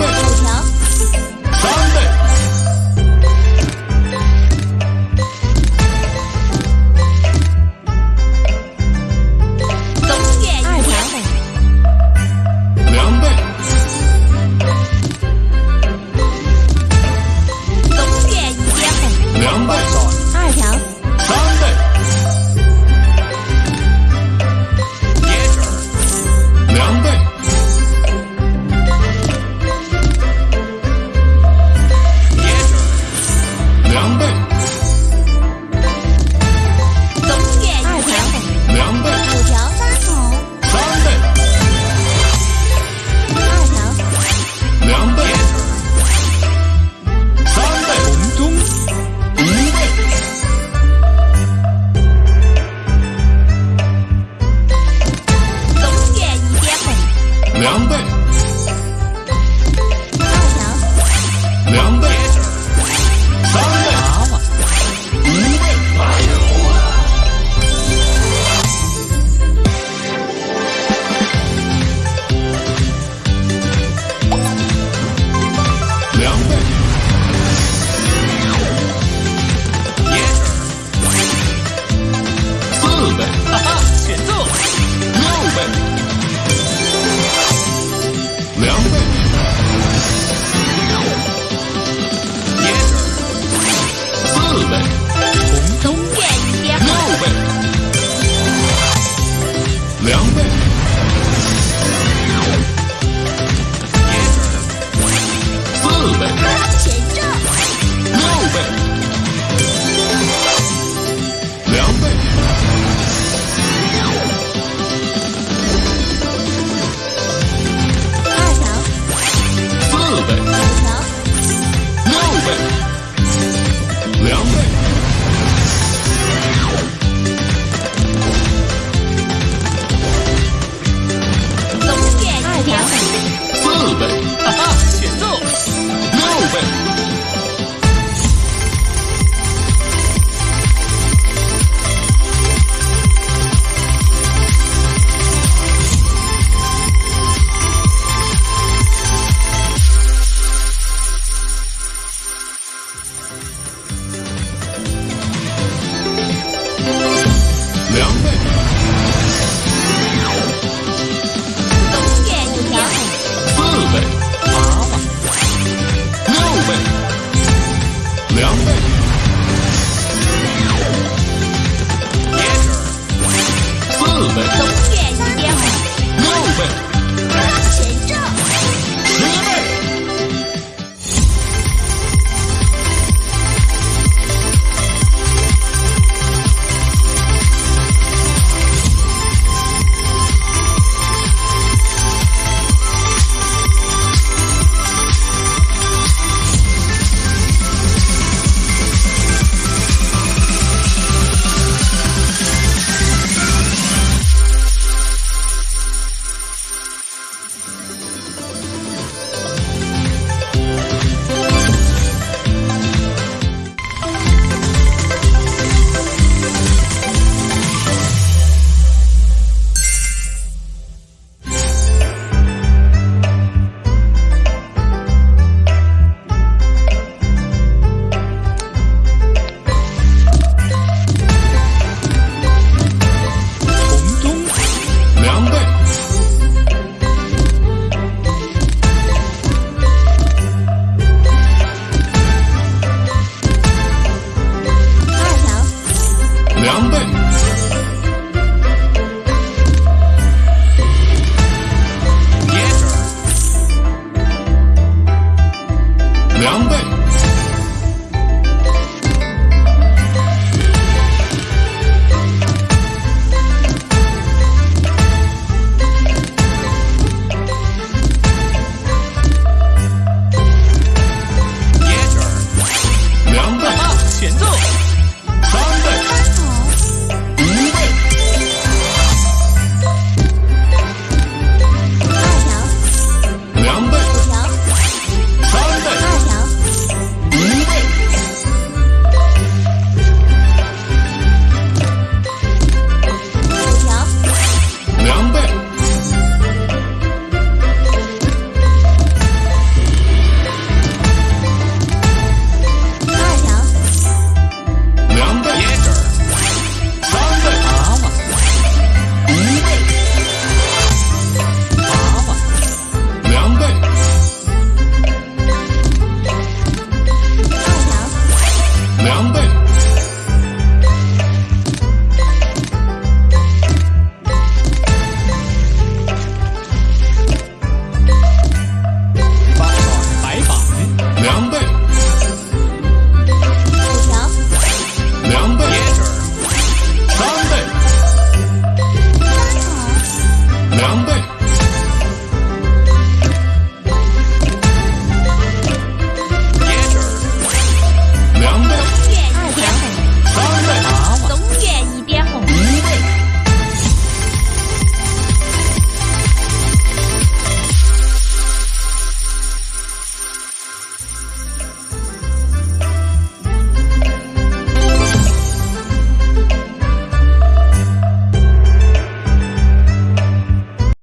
六十条两倍，两倍。